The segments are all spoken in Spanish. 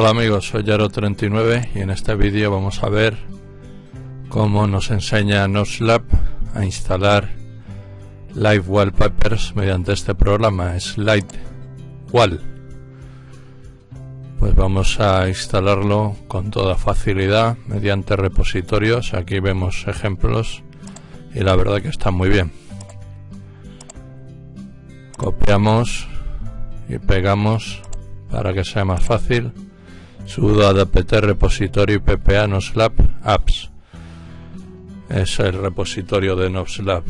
Hola amigos, soy Yaro39 y en este vídeo vamos a ver cómo nos enseña Noslab a instalar Live Wallpapers mediante este programa Slide Wall. Pues vamos a instalarlo con toda facilidad mediante repositorios. Aquí vemos ejemplos y la verdad que está muy bien. Copiamos y pegamos para que sea más fácil sudo apt repository ppa noslab apps. Es el repositorio de noslab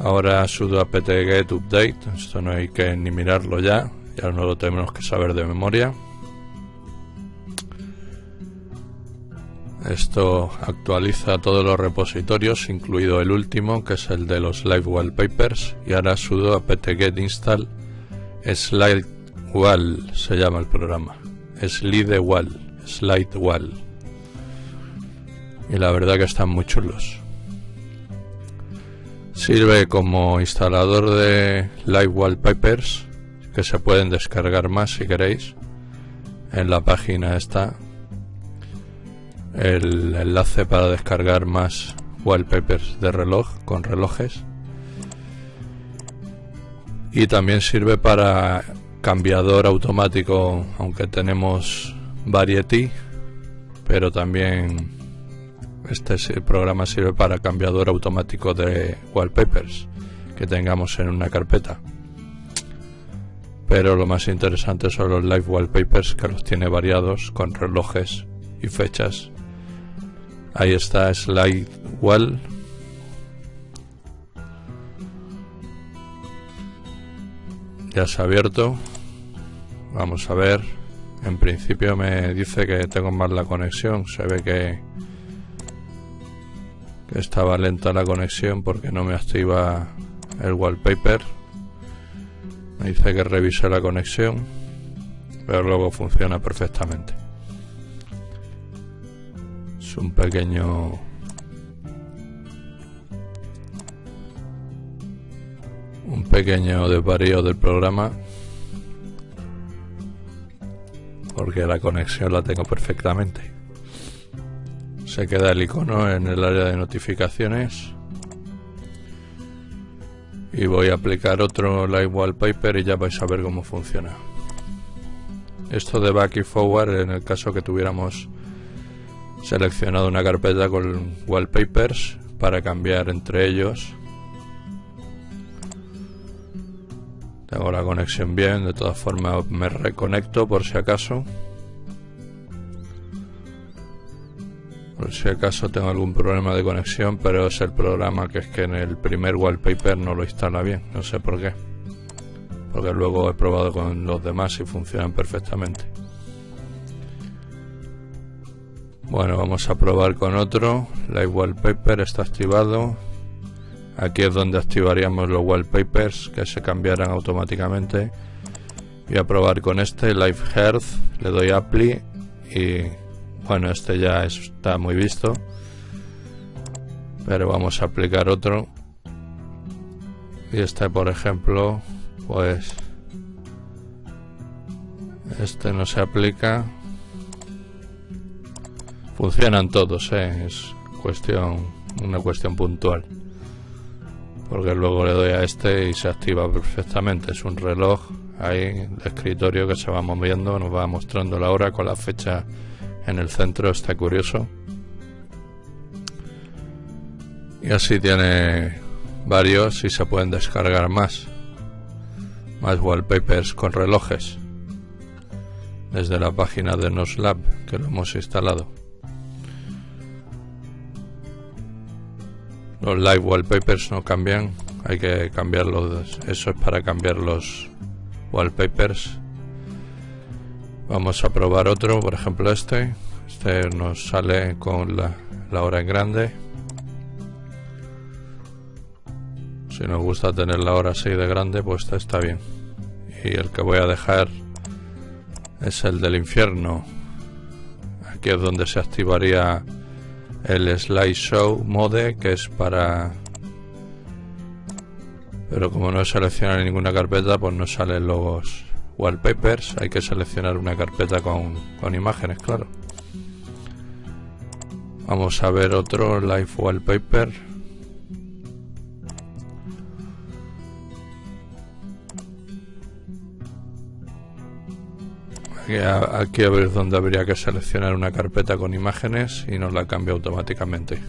ahora sudo apt get update. Esto no hay que ni mirarlo ya. Ya no lo tenemos que saber de memoria. Esto actualiza todos los repositorios incluido el último que es el de los live wallpapers. Y ahora sudo apt get install slide Wall se llama el programa. Slide Wall. Slide Wall. Y la verdad que están muy chulos. Sirve como instalador de Live Wallpapers que se pueden descargar más si queréis. En la página está el enlace para descargar más wallpapers de reloj con relojes. Y también sirve para cambiador automático, aunque tenemos Variety, pero también este programa sirve para cambiador automático de wallpapers que tengamos en una carpeta. Pero lo más interesante son los live wallpapers que los tiene variados con relojes y fechas. Ahí está Slide Wall. Ya se ha abierto. Vamos a ver. En principio me dice que tengo mal la conexión. Se ve que, estaba lenta la conexión porque no me activa el wallpaper. Me dice que revise la conexión. Pero luego funciona perfectamente. Es un pequeño pequeño desvarío del programa porque la conexión la tengo perfectamente. Se queda el icono en el área de notificaciones. Y voy a aplicar otro Live Wallpaper y ya vais a ver cómo funciona. Esto de back y forward en el caso que tuviéramos seleccionado una carpeta con wallpapers para cambiar entre ellos Tengo la conexión bien, de todas formas me reconecto por si acaso. Por si acaso tengo algún problema de conexión, pero es el programa que es que en el primer wallpaper no lo instala bien, no sé por qué. Porque luego he probado con los demás y funcionan perfectamente. Bueno, vamos a probar con otro. Live Wallpaper está activado. Aquí es donde activaríamos los wallpapers que se cambiarán automáticamente. Voy a probar con este, Live Health, le doy Apply y bueno, este ya está muy visto. Pero vamos a aplicar otro. Y este, por ejemplo, pues este no se aplica. Funcionan todos, ¿eh? es cuestión, una cuestión puntual porque luego le doy a este y se activa perfectamente. Es un reloj ahí de escritorio que se va moviendo, nos va mostrando la hora con la fecha en el centro, está curioso. Y así tiene varios y se pueden descargar más. Más wallpapers con relojes. Desde la página de Noslab que lo hemos instalado. Los live wallpapers no cambian, hay que cambiarlos. Eso es para cambiar los wallpapers. Vamos a probar otro, por ejemplo este. Este nos sale con la, la hora en grande. Si nos gusta tener la hora así de grande, pues este está bien. Y el que voy a dejar es el del infierno. Aquí es donde se activaría el slideshow mode que es para pero como no he seleccionado ninguna carpeta pues no salen los wallpapers hay que seleccionar una carpeta con, con imágenes, claro. Vamos a ver otro live wallpaper. Aquí a, ver dónde habría que seleccionar una carpeta con imágenes y nos la cambia automáticamente.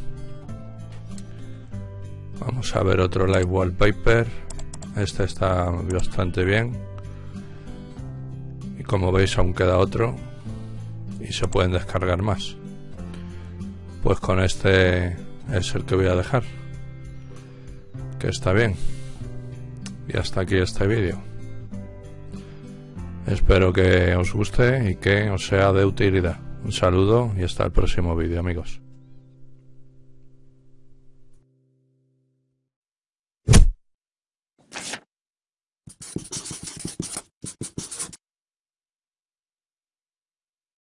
Vamos a ver otro live wallpaper. Este está bastante bien. Y como veis aún queda otro. Y se pueden descargar más. Pues con este es el que voy a dejar. Que está bien. Y hasta aquí este vídeo. Espero que os guste y que os sea de utilidad. Un saludo y hasta el próximo vídeo amigos.